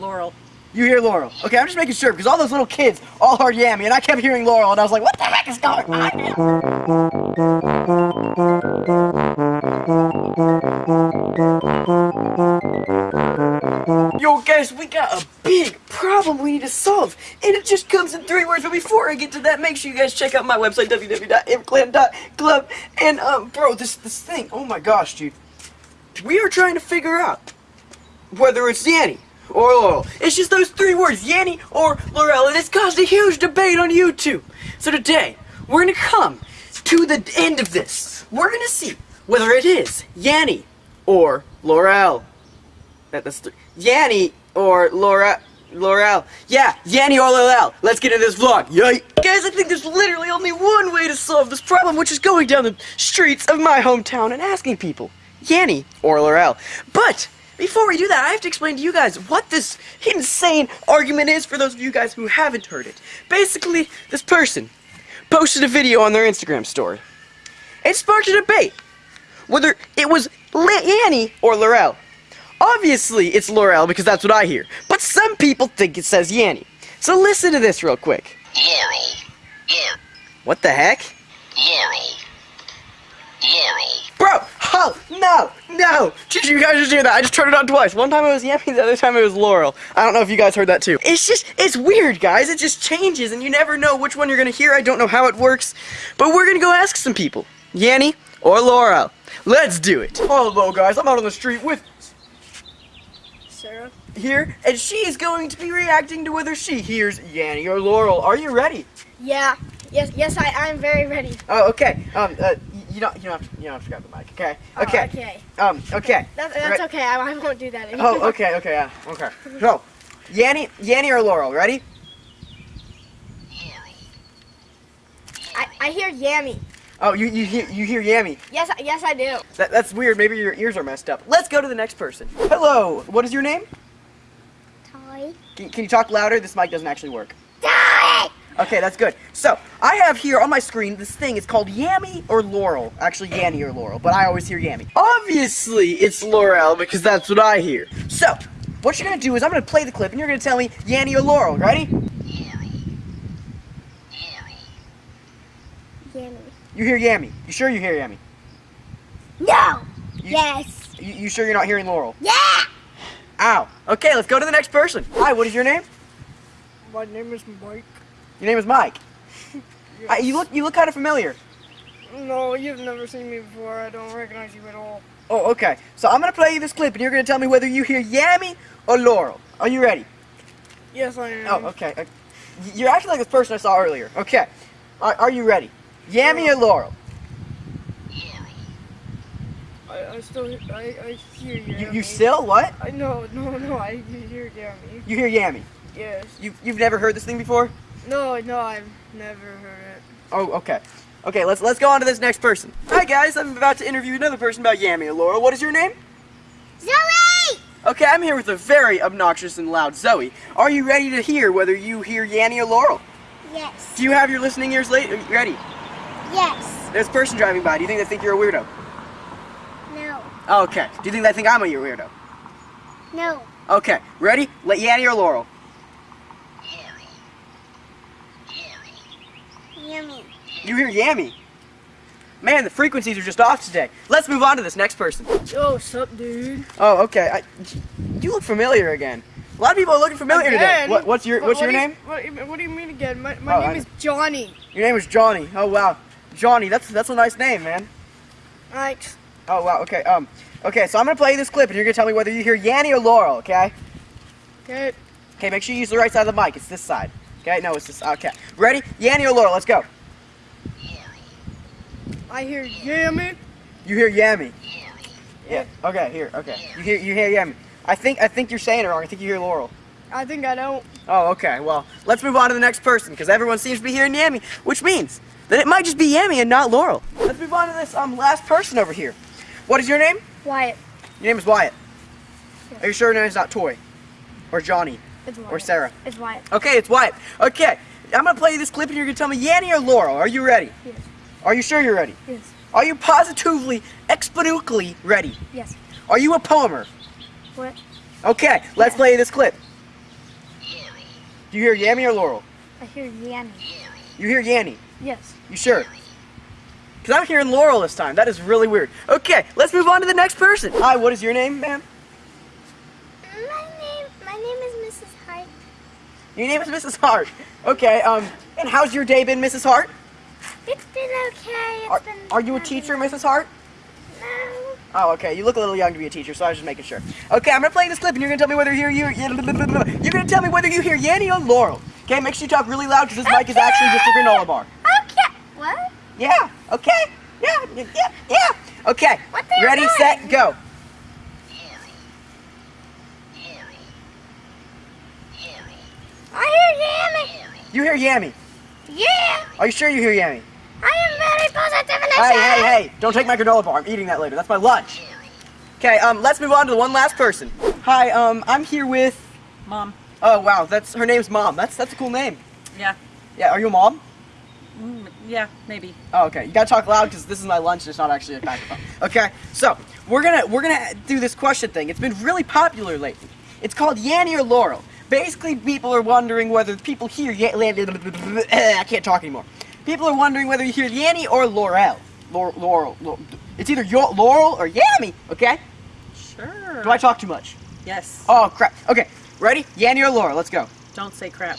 Laurel. You hear Laurel. Okay, I'm just making sure because all those little kids all heard Yami and I kept hearing Laurel and I was like, what the heck is going on? Yo guys, we got a big problem we need to solve and it just comes in three words but before I get to that, make sure you guys check out my website www.mclan.club and um bro, this this thing, oh my gosh dude. We are trying to figure out whether it's Yanny or Laurel. It's just those three words, Yanny or Laurel, and it's caused a huge debate on YouTube. So today, we're gonna come to the end of this. We're gonna see whether it is Yanny or Laurel. That, that's th Yanny or Laura. Laurel. Yeah, Yanny or Laurel. Let's get into this vlog. Yay! Guys, I think there's literally only one way to solve this problem, which is going down the streets of my hometown and asking people, Yanny or Laurel. But before we do that, I have to explain to you guys what this insane argument is for those of you guys who haven't heard it. Basically, this person posted a video on their Instagram story. It sparked a debate whether it was Yanny or Laurel. Obviously, it's Laurel because that's what I hear. But some people think it says Yanny. So listen to this real quick. Laurel. Laurel. What the heck? Laurel. Laurel. Oh, no, no. Did you guys just hear that? I just turned it on twice. One time it was Yami, the other time it was Laurel. I don't know if you guys heard that too. It's just, it's weird, guys. It just changes and you never know which one you're gonna hear. I don't know how it works. But we're gonna go ask some people. Yanny or Laurel. Let's do it. Hello, guys. I'm out on the street with Sarah? here, and she is going to be reacting to whether she hears Yanny or Laurel. Are you ready? Yeah. Yes, yes, I, I'm very ready. Oh, okay. Um, uh, you don't, you don't have to, you don't have to grab the mic. Okay. Oh, Okay. okay. Um, okay. That, that's Right. okay. I, I won't do that anymore. Oh, okay, okay, yeah, okay. So, Yanny, Yanny or Laurel, ready? I, I hear Yammy. Oh, you, you hear you hear Yammy. Yes, yes, I do. That, that's weird. Maybe your ears are messed up. Let's go to the next person. Hello. What is your name? Toy. Can, can you talk louder? This mic doesn't actually work. Toy! Okay, that's good. So, I have here on my screen this thing. It's called Yammy or Laurel. Actually, Yanny or Laurel, but I always hear Yammy. Obviously, it's Laurel because that's what I hear. So, what you're gonna do is I'm gonna play the clip and you're gonna tell me Yanny or Laurel. Ready? Yammy. You hear Yammy. You sure you hear Yammy? No! You- yes! You, you sure you're not hearing Laurel? Yeah! Ow. Okay, let's go to the next person. Hi, what is your name? My name is Mike. Your name is Mike. Uh, you look you look kind of familiar. No, you've never seen me before. I don't recognize you at all. Oh, okay. So I'm gonna play you this clip, and you're gonna tell me whether you hear Yammy or Laurel. Are you ready? Yes, I am. Oh, okay. Uh, You're actually like this person I saw earlier. Okay. Are, are you ready? Yammy or Laurel? I, I still, I, I hear you. You, you still what? I know, no, no, I hear Yami. You hear Yami? Yes. You you've never heard this thing before? No, no, I've never heard it. Oh, okay. Okay, let's let's go on to this next person. Hi guys, I'm about to interview another person about Yammy or Laurel. What is your name? Zoe! Okay, I'm here with a very obnoxious and loud Zoe. Are you ready to hear whether you hear Yanny or Laurel? Yes. Do you have your listening ears late? ready? Yes. There's a person driving by. Do you think they think you're a weirdo? No. Oh, okay. Do you think they think I'm a weirdo? No. Okay. Ready? Let Yanny or Laurel? Yummy. You hear Yammy. Man, the frequencies are just off today. Let's move on to this next person. Yo, sup, dude? Oh, okay. I, you look familiar again. A lot of people are looking familiar today. What, what's your What's what your do you- name? What, do you- what do you mean again? My, my Oh, name I- is Johnny. Your name is Johnny. Oh wow, Johnny. That's that's a nice name, man. Thanks. Oh wow. Okay. Um. Okay. So I'm gonna play you this clip, and you're gonna tell me whether you hear Yanny or Laurel. Okay. Okay. Okay. Make sure you use the right side of the mic. It's this side. Okay. No, it's this. Okay. Ready? Yanny or Laurel? Let's go. I hear Yummy. You hear Yammy. Yeah. Okay. Here. Okay. You hear you hear Yammy. I think I think you're saying it wrong. I think you hear Laurel. I think I don't. Oh, okay. Well, let's move on to the next person because everyone seems to be hearing Yammy, which means that it might just be Yammy and not Laurel. Let's move on to this um last person over here. What is your name? Wyatt. Your name is Wyatt. Yes. Are you sure your name is not Toy, or Johnny, It's Wyatt. or Sarah? It's Wyatt. Okay, it's Wyatt. Okay, I'm gonna play you this clip and you're gonna tell me Yanny or Laurel. Are you ready? Yes. Are you sure you're ready? Yes. Are you positively, exponentially ready? Yes. Are you a poemer? What? Okay, let's Yeah. play this clip. Do you hear Yammy or Laurel? I hear Yanny. You hear Yanny. Yes. You sure? Because I'm hearing Laurel this time. That is really weird. Okay, let's move on to the next person. Hi, what is your name, ma'am? My name, my name is Mrs. Hart. Your name is Mrs. Hart. Okay, um, and how's your day been, Mrs. Hart? It's been okay. It's Are, been are you a teacher, Mrs. Hart? No. Oh, okay. You look a little young to be a teacher, so I was just making sure. Okay, I'm gonna play this clip, and you're gonna tell me whether you hear you. You're gonna tell me whether you hear Yanny or Laurel. Okay, make sure you talk really loud because this mic is actually just a granola bar. Okay. What? Yeah. Okay. Yeah. Yeah. Yeah. Okay. What the Ready, set, go. Yuri. Yuri. Yuri. I hear Yummy. Yuri. You hear Yami? Yeah. Are you sure you hear Yami? I am very positive and Hey, hey, hey! Don't take my granola bar. I'm eating that later. That's my lunch. Okay. Um. Let's move on to the one last person. Hi. Um. I'm here with. Mom. Oh wow. That's her name's Mom. That's that's a cool name. Yeah. Yeah. Are you a mom? Mm, yeah, maybe. Oh, okay. You gotta talk loud because this is my lunch. It's not actually a microphone. Okay. So we're gonna we're gonna do this question thing. It's been really popular lately. It's called Yanny or Laurel. Basically, people are wondering whether people hear Ya- I can't talk anymore. People are wondering whether you hear Yanny or Laurel. Laurel. Laurel. Laurel. It's either Laurel or Yammy. Okay. Sure. Do I talk too much? Yes. Oh crap. Okay. Ready? Yanny or Laurel? Let's go. Don't say crap.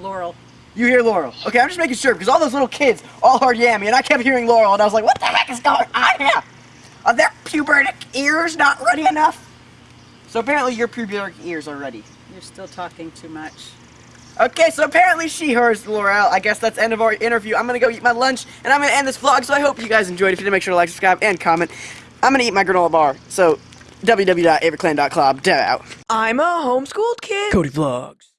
Laurel. You hear Laurel. Okay, I'm just making sure because all those little kids all heard Yammy and I kept hearing Laurel and I was like, what the heck is going on here? Are their pubertic ears not ready enough? So apparently your pubertic ears are ready. You're still talking too much. Okay, so apparently she hears Laurel. I guess that's the end of our interview. I'm gonna go eat my lunch and I'm gonna end this vlog. So I hope you guys enjoyed. If you did, make sure to like, subscribe, and comment. I'm gonna eat my granola bar. So www.averclan.club. Dead out. I'm a homeschooled kid. Cody Vlogs.